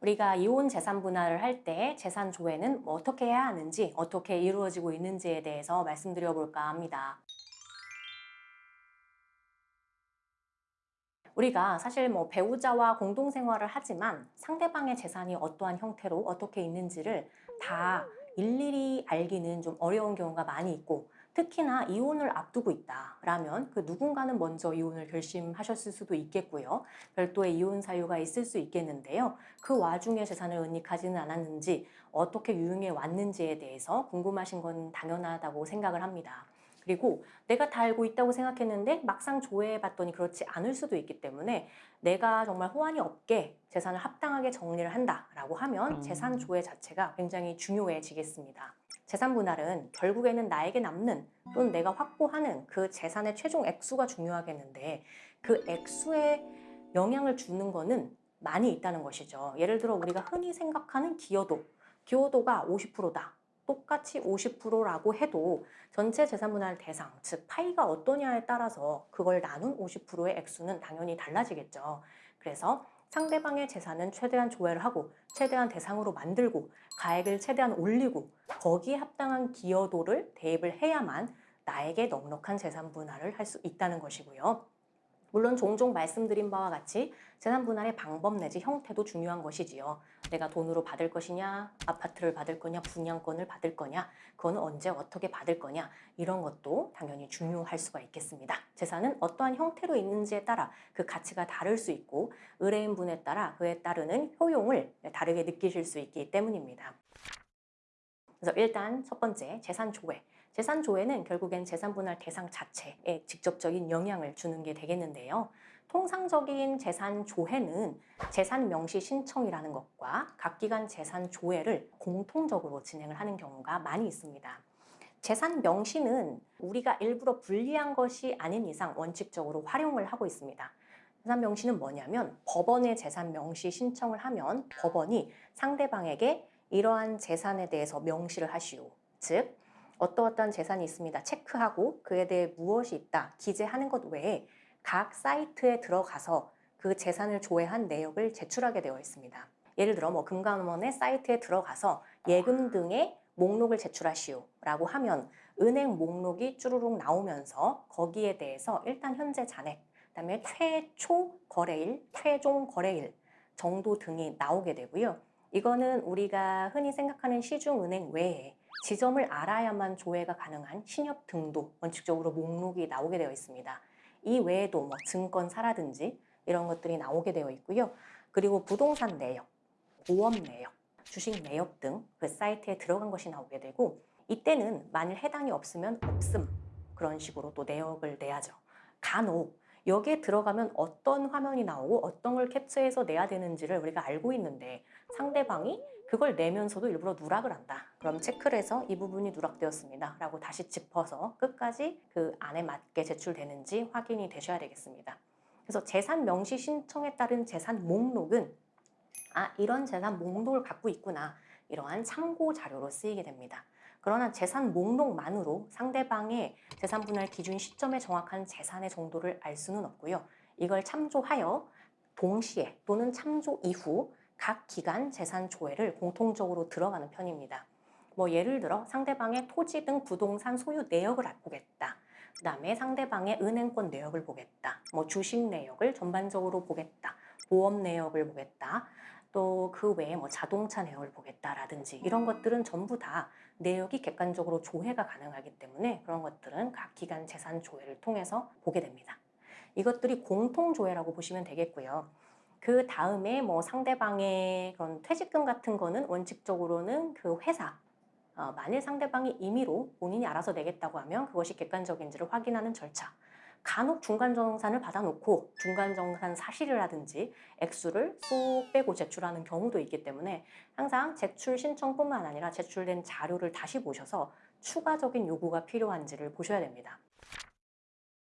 우리가 이혼 재산 분할을 할 때 재산 조회는 뭐 어떻게 해야 하는지 어떻게 이루어지고 있는지에 대해서 말씀드려 볼까 합니다. 우리가 사실 뭐 배우자와 공동생활을 하지만 상대방의 재산이 어떠한 형태로 어떻게 있는지를 다 일일이 알기는 좀 어려운 경우가 많이 있고 특히나 이혼을 앞두고 있다라면 그 누군가는 먼저 이혼을 결심하셨을 수도 있겠고요. 별도의 이혼 사유가 있을 수 있겠는데요. 그 와중에 재산을 은닉하지는 않았는지 어떻게 유용해 왔는지에 대해서 궁금하신 건 당연하다고 생각을 합니다. 그리고 내가 다 알고 있다고 생각했는데 막상 조회해 봤더니 그렇지 않을 수도 있기 때문에 내가 정말 호환이 없게 재산을 합당하게 정리를 한다라고 하면 음. 재산 조회 자체가 굉장히 중요해지겠습니다. 재산 분할은 결국에는 나에게 남는 또는 내가 확보하는 그 재산의 최종 액수가 중요하겠는데 그 액수에 영향을 주는 거는 많이 있다는 것이죠. 예를 들어 우리가 흔히 생각하는 기여도, 기여도가 50%다. 똑같이 50%라고 해도 전체 재산 분할 대상, 즉 파이가 어떠냐에 따라서 그걸 나눈 50%의 액수는 당연히 달라지겠죠. 그래서 상대방의 재산은 최대한 조회를 하고 최대한 대상으로 만들고 가액을 최대한 올리고 거기에 합당한 기여도를 대입을 해야만 나에게 넉넉한 재산 분할을 할 수 있다는 것이고요. 물론 종종 말씀드린 바와 같이 재산 분할의 방법 내지 형태도 중요한 것이지요. 내가 돈으로 받을 것이냐, 아파트를 받을 거냐, 분양권을 받을 거냐, 그건 언제 어떻게 받을 거냐 이런 것도 당연히 중요할 수가 있겠습니다. 재산은 어떠한 형태로 있는지에 따라 그 가치가 다를 수 있고 의뢰인분에 따라 그에 따르는 효용을 다르게 느끼실 수 있기 때문입니다. 그래서 일단 첫 번째 재산 조회. 재산 조회는 결국엔 재산 분할 대상 자체에 직접적인 영향을 주는 게 되겠는데요. 통상적인 재산 조회는 재산 명시 신청이라는 것과 각 기관 재산 조회를 공통적으로 진행을 하는 경우가 많이 있습니다. 재산 명시는 우리가 일부러 분리한 것이 아닌 이상 원칙적으로 활용을 하고 있습니다. 재산 명시는 뭐냐면 법원에 재산 명시 신청을 하면 법원이 상대방에게 이러한 재산에 대해서 명시를 하시오. 즉 어떠어떠한 재산이 있습니다. 체크하고 그에 대해 무엇이 있다 기재하는 것 외에 각 사이트에 들어가서 그 재산을 조회한 내역을 제출하게 되어 있습니다. 예를 들어 뭐 금감원의 사이트에 들어가서 예금 등의 목록을 제출하시오 라고 하면 은행 목록이 쭈루룩 나오면서 거기에 대해서 일단 현재 잔액 그 다음에 최초 거래일, 최종 거래일 정도 등이 나오게 되고요. 이거는 우리가 흔히 생각하는 시중은행 외에 지점을 알아야만 조회가 가능한 신협 등도 원칙적으로 목록이 나오게 되어 있습니다. 이 외에도 뭐 증권사라든지 이런 것들이 나오게 되어 있고요. 그리고 부동산 내역, 보험 내역, 주식 내역 등 그 사이트에 들어간 것이 나오게 되고 이때는 만일 해당이 없으면 없음 그런 식으로 또 내역을 내야죠. 간혹 여기에 들어가면 어떤 화면이 나오고 어떤 걸 캡처해서 내야 되는지를 우리가 알고 있는데 상대방이 그걸 내면서도 일부러 누락을 한다. 그럼 체크를 해서 이 부분이 누락되었습니다. 라고 다시 짚어서 끝까지 그 안에 맞게 제출되는지 확인이 되셔야 되겠습니다. 그래서 재산 명시 신청에 따른 재산 목록은 아 이런 재산 목록을 갖고 있구나 이러한 참고 자료로 쓰이게 됩니다. 그러나 재산 목록만으로 상대방의 재산 분할 기준 시점에 정확한 재산의 정도를 알 수는 없고요. 이걸 참조하여 동시에 또는 참조 이후 각 기간 재산 조회를 공통적으로 들어가는 편입니다. 뭐 예를 들어 상대방의 토지 등 부동산 소유 내역을 보겠다. 그 다음에 상대방의 은행권 내역을 보겠다. 뭐 주식 내역을 전반적으로 보겠다. 보험 내역을 보겠다. 또 그 외에 뭐 자동차 내역을 보겠다라든지 이런 것들은 전부 다 내역이 객관적으로 조회가 가능하기 때문에 그런 것들은 각 기간 재산 조회를 통해서 보게 됩니다. 이것들이 공통 조회라고 보시면 되겠고요. 그 다음에 뭐 상대방의 그런 퇴직금 같은 거는 원칙적으로는 그 회사 어, 만일 상대방이 임의로 본인이 알아서 내겠다고 하면 그것이 객관적인지를 확인하는 절차 간혹 중간정산을 받아놓고 중간정산 사실을 하든지 액수를 쏙 빼고 제출하는 경우도 있기 때문에 항상 제출 신청뿐만 아니라 제출된 자료를 다시 보셔서 추가적인 요구가 필요한지를 보셔야 됩니다.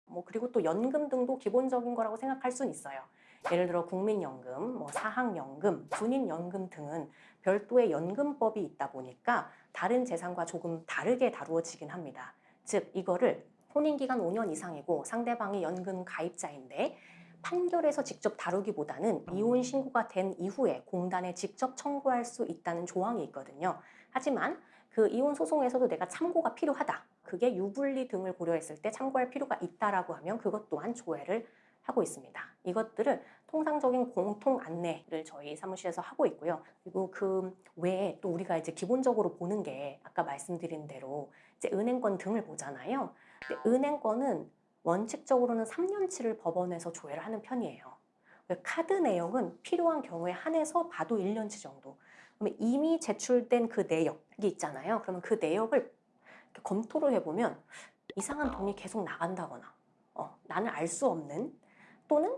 뭐 그리고 또 연금 등도 기본적인 거라고 생각할 수는 있어요. 예를 들어 국민연금, 뭐 사학연금, 군인연금 등은 별도의 연금법이 있다 보니까 다른 재산과 조금 다르게 다루어지긴 합니다. 즉 이거를 혼인기간 5년 이상이고 상대방이 연금 가입자인데 판결에서 직접 다루기보다는 이혼 신고가 된 이후에 공단에 직접 청구할 수 있다는 조항이 있거든요. 하지만 그 이혼 소송에서도 내가 참고가 필요하다. 그게 유불리 등을 고려했을 때 참고할 필요가 있다라고 하면 그것 또한 조회를 하고 있습니다. 이것들을 통상적인 공통 안내를 저희 사무실에서 하고 있고요. 그리고 그 외에 또 우리가 이제 기본적으로 보는 게 아까 말씀드린 대로 이제 은행권 등을 보잖아요. 근데 은행권은 원칙적으로는 3년치를 법원에서 조회를 하는 편이에요. 카드 내역은 필요한 경우에 한해서 봐도 1년치 정도. 그러면 이미 제출된 그 내역이 있잖아요. 그러면 그 내역을 검토를 해보면 이상한 돈이 계속 나간다거나 어, 나는 알 수 없는 또는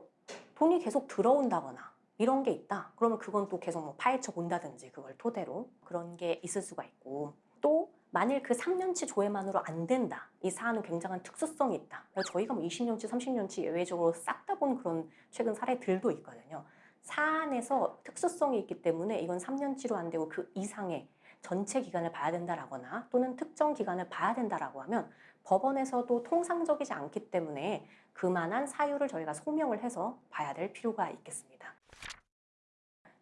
돈이 계속 들어온다거나 이런 게 있다. 그러면 그건 또 계속 뭐 파헤쳐 본다든지 그걸 토대로 그런 게 있을 수가 있고 또 만일 그 3년치 조회만으로 안 된다. 이 사안은 굉장한 특수성이 있다. 저희가 뭐 20년치, 30년치 예외적으로 싹 다 본 그런 최근 사례들도 있거든요. 사안에서 특수성이 있기 때문에 이건 3년치로 안 되고 그 이상의 전체 기간을 봐야 된다라거나 또는 특정 기간을 봐야 된다라고 하면 법원에서도 통상적이지 않기 때문에 그만한 사유를 저희가 소명을 해서 봐야 될 필요가 있겠습니다.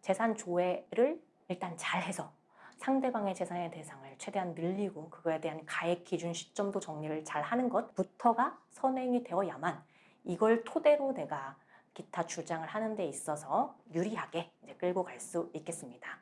재산 조회를 일단 잘 해서 상대방의 재산의 대상을 최대한 늘리고 그거에 대한 가액 기준 시점도 정리를 잘 하는 것부터가 선행이 되어야만 이걸 토대로 내가 기타 주장을 하는 데 있어서 유리하게 이제 끌고 갈 수 있겠습니다.